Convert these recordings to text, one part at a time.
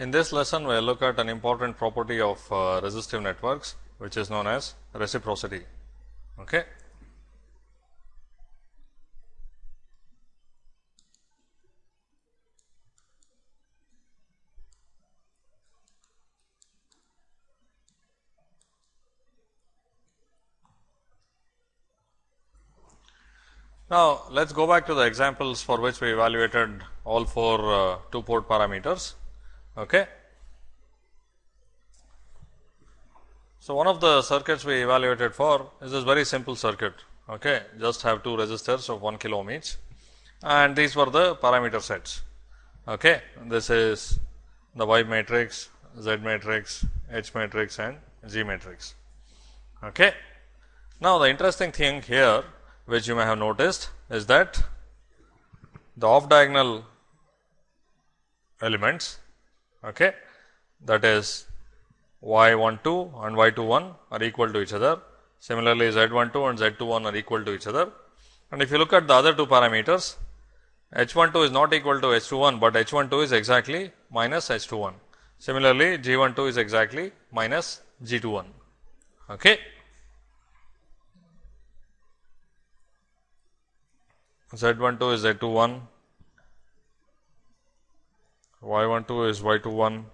In this lesson, we will look at an important property of uh, resistive networks, which is known as reciprocity. Okay. Now, let us go back to the examples for which we evaluated all four uh, two port parameters. Okay. So, one of the circuits we evaluated for is this very simple circuit, okay. just have two resistors of 1 kilo ohm each and these were the parameter sets. Okay. This is the Y matrix, Z matrix, H matrix and G matrix. Okay. Now, the interesting thing here which you may have noticed is that the off diagonal elements okay, that is y 1 2 and y 2 1 are equal to each other. Similarly, z 1 2 and z 2 1 are equal to each other. And if you look at the other two parameters, h 1 2 is not equal to h 2 1, but h 1 2 is exactly minus h 2 1. Similarly, g 1 2 is exactly minus g 2 1. Okay. Z 1 2 is Z 2 1, Y 1 2 is Y 2 1,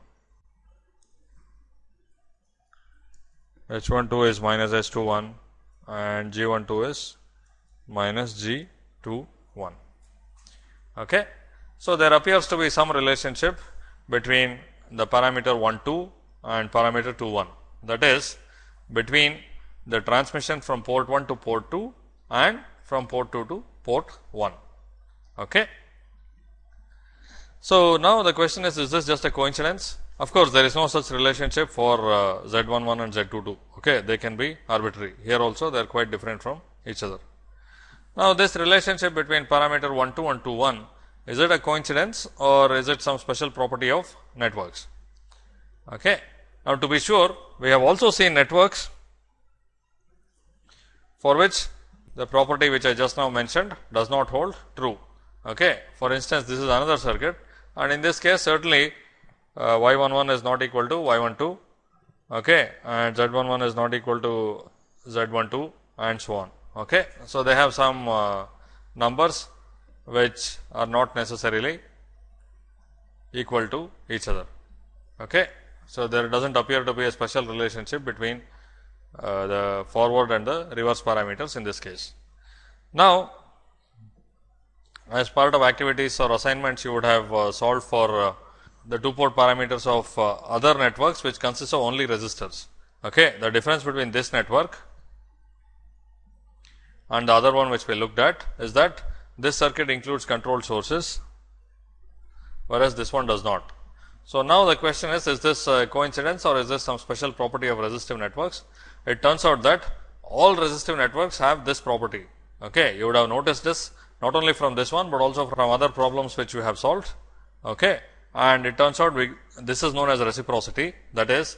H 1 2 is minus H 2 1 and G 1 2 is minus G 2 1. Okay. So, there appears to be some relationship between the parameter 1 2 and parameter 2 1 that is between the transmission from port 1 to port 2 and from port 2 to port 1. Okay. So, now the question is, is this just a coincidence? Of course, there is no such relationship for uh, Z 1 1 and Z 2 2. Okay. They can be arbitrary. Here also they are quite different from each other. Now, this relationship between parameter 1 2 and 2 1, is it a coincidence or is it some special property of networks? Okay. Now, to be sure, we have also seen networks for which the property which I just now mentioned does not hold true. Okay. For instance, this is another circuit and in this case certainly uh, y 1 1 is not equal to y 1 2 okay, and z 1 1 is not equal to z 1 2 and so on. Okay. So, they have some uh, numbers which are not necessarily equal to each other. Okay. So, there does not appear to be a special relationship between uh, the forward and the reverse parameters in this case. Now, as part of activities or assignments you would have uh, solved for uh, the two port parameters of uh, other networks which consist of only resistors. Okay. The difference between this network and the other one which we looked at is that this circuit includes control sources, whereas this one does not. So, now the question is, is this coincidence or is this some special property of resistive networks? it turns out that all resistive networks have this property. Okay. You would have noticed this not only from this one, but also from other problems which we have solved. Okay. And it turns out we, this is known as reciprocity that is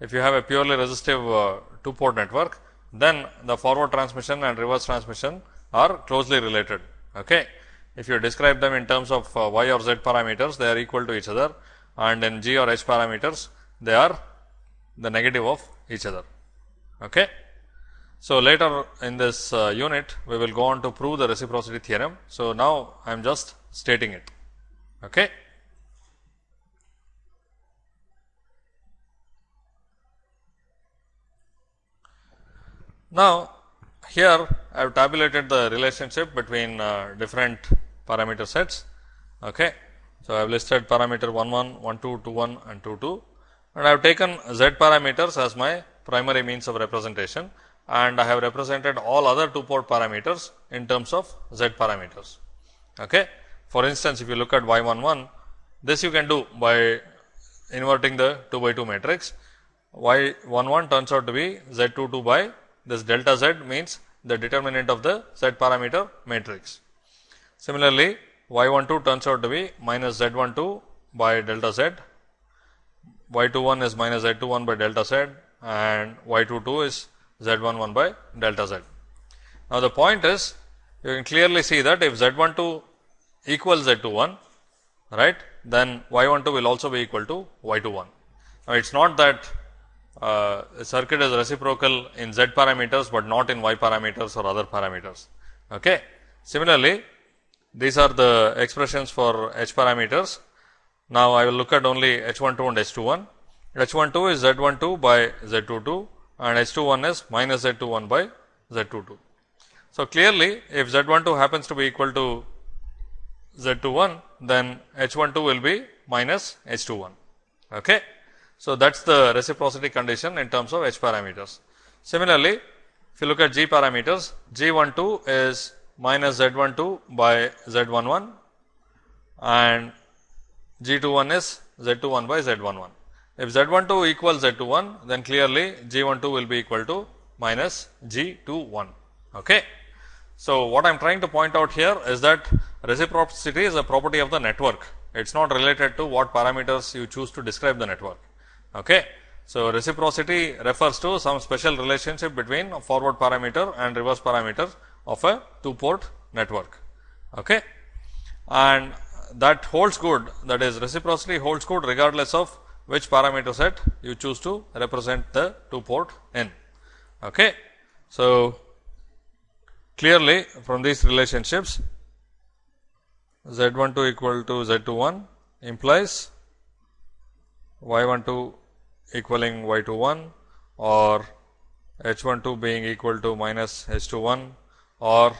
if you have a purely resistive uh, two port network, then the forward transmission and reverse transmission are closely related. Okay. If you describe them in terms of uh, y or z parameters, they are equal to each other and in g or h parameters, they are the negative of each other. Okay. So, later in this uh, unit, we will go on to prove the reciprocity theorem. So, now I am just stating it. Okay. Now, here I have tabulated the relationship between uh, different parameter sets. Okay. So, I have listed parameter 1 1, 1 2, 2 1 and 2 2 and I have taken z parameters as my primary means of representation and I have represented all other two port parameters in terms of z parameters. Okay. For instance, if you look at y 1 1, this you can do by inverting the 2 by 2 matrix. y 1 1 turns out to be z 2 2 by this delta z means the determinant of the z parameter matrix. Similarly, y 1 2 turns out to be minus z 1 2 by delta z, y 2 1 is minus z 2 1 by delta z and y 2 2 is z 1 1 by delta z. Now, the point is you can clearly see that if z 1 2 equals z 2 1 right, then y 1 2 will also be equal to y 2 1. Now, it is not that uh, circuit is reciprocal in z parameters, but not in y parameters or other parameters. Okay. Similarly, these are the expressions for h parameters. Now, I will look at only h 1 2 and h 2 1. h 1 2 is z 1 2 by z 2 2 and h 2 1 is minus z 2 1 by z 2 2. So, clearly if z 1 2 happens to be equal to z 2 1, then h 1 2 will be minus h 2 1. Okay. So, that is the reciprocity condition in terms of h parameters. Similarly, if you look at g parameters, g 1 2 is minus z 1 2 by z 1 1 and g 2 1 is z 2 1 by z 1 1. If z 1 2 equals z 2 1, then clearly g 1 2 will be equal to minus g 2 1. Okay. So, what I am trying to point out here is that reciprocity is a property of the network. It is not related to what parameters you choose to describe the network. Okay. So, reciprocity refers to some special relationship between forward parameter and reverse parameter of a two port network. Okay. And that holds good that is reciprocity holds good regardless of which parameter set you choose to represent the two port in. Okay. So, clearly from these relationships z 1 2 equal to z 2 1 implies y 1 2 equaling y 2 1 or h 1 2 being equal to minus h 2 1 or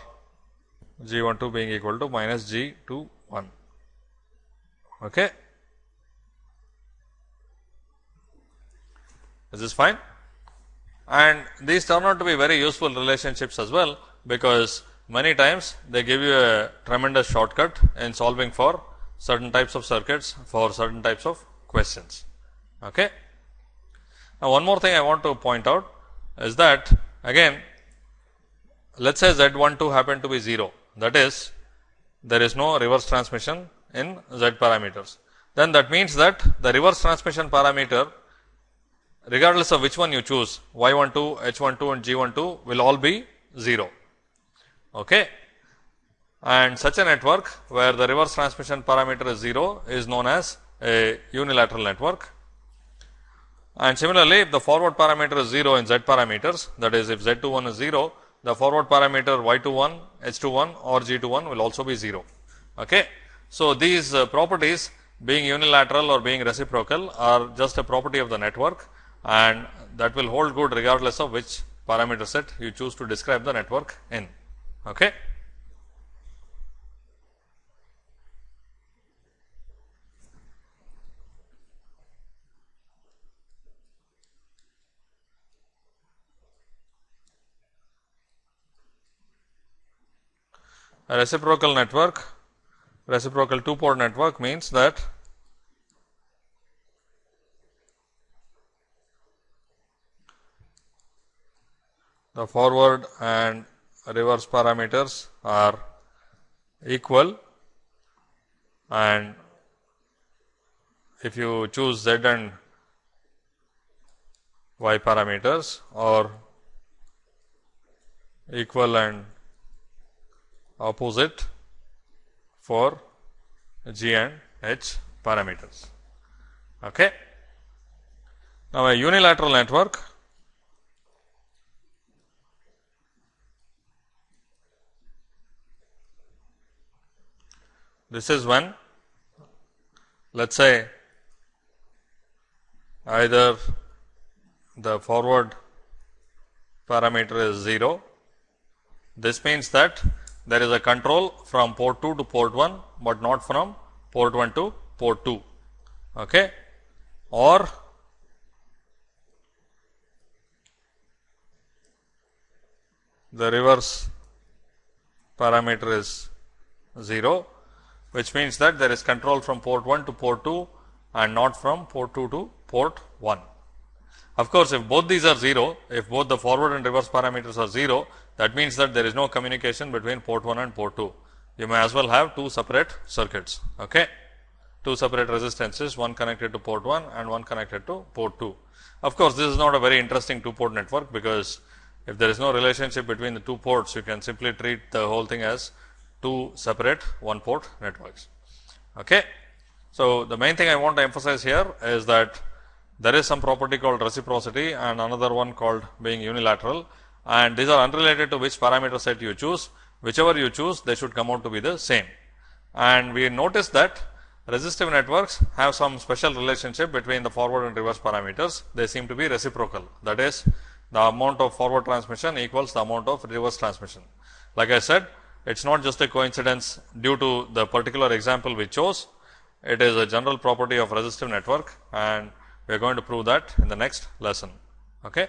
g 1 2 being equal to minus g 2 1. Okay. Is this fine? And these turn out to be very useful relationships as well, because many times they give you a tremendous shortcut in solving for certain types of circuits for certain types of questions. Okay. Now, one more thing I want to point out is that again let us say z 1 2 happen to be 0 that is there is no reverse transmission in z parameters. Then that means that the reverse transmission parameter regardless of which one you choose y 1 2, h 1 2 and g 1 2 will all be 0. Okay. And such a network where the reverse transmission parameter is 0 is known as a unilateral network. And similarly, if the forward parameter is 0 in z parameters that is if z 2 1 is 0, the forward parameter y 2 1, h 2 1 or g 2 1 will also be 0. Okay. So, these uh, properties being unilateral or being reciprocal are just a property of the network and that will hold good regardless of which parameter set you choose to describe the network in. Okay. A reciprocal network, reciprocal two port network means that the forward and reverse parameters are equal and if you choose z and y parameters or equal and opposite for g and h parameters. Okay. Now, a unilateral network This is when let us say either the forward parameter is 0. This means that there is a control from port 2 to port 1, but not from port 1 to port 2 okay. or the reverse parameter is 0 which means that there is control from port 1 to port 2 and not from port 2 to port 1. Of course, if both these are 0, if both the forward and reverse parameters are 0, that means that there is no communication between port 1 and port 2. You may as well have two separate circuits, okay? two separate resistances, one connected to port 1 and one connected to port 2. Of course, this is not a very interesting two port network, because if there is no relationship between the two ports, you can simply treat the whole thing as two separate one port networks. Okay. So, the main thing I want to emphasize here is that there is some property called reciprocity and another one called being unilateral and these are unrelated to which parameter set you choose. Whichever you choose, they should come out to be the same. And we notice that resistive networks have some special relationship between the forward and reverse parameters. They seem to be reciprocal. That is, the amount of forward transmission equals the amount of reverse transmission. Like I said, it is not just a coincidence due to the particular example we chose. It is a general property of resistive network and we are going to prove that in the next lesson. Okay.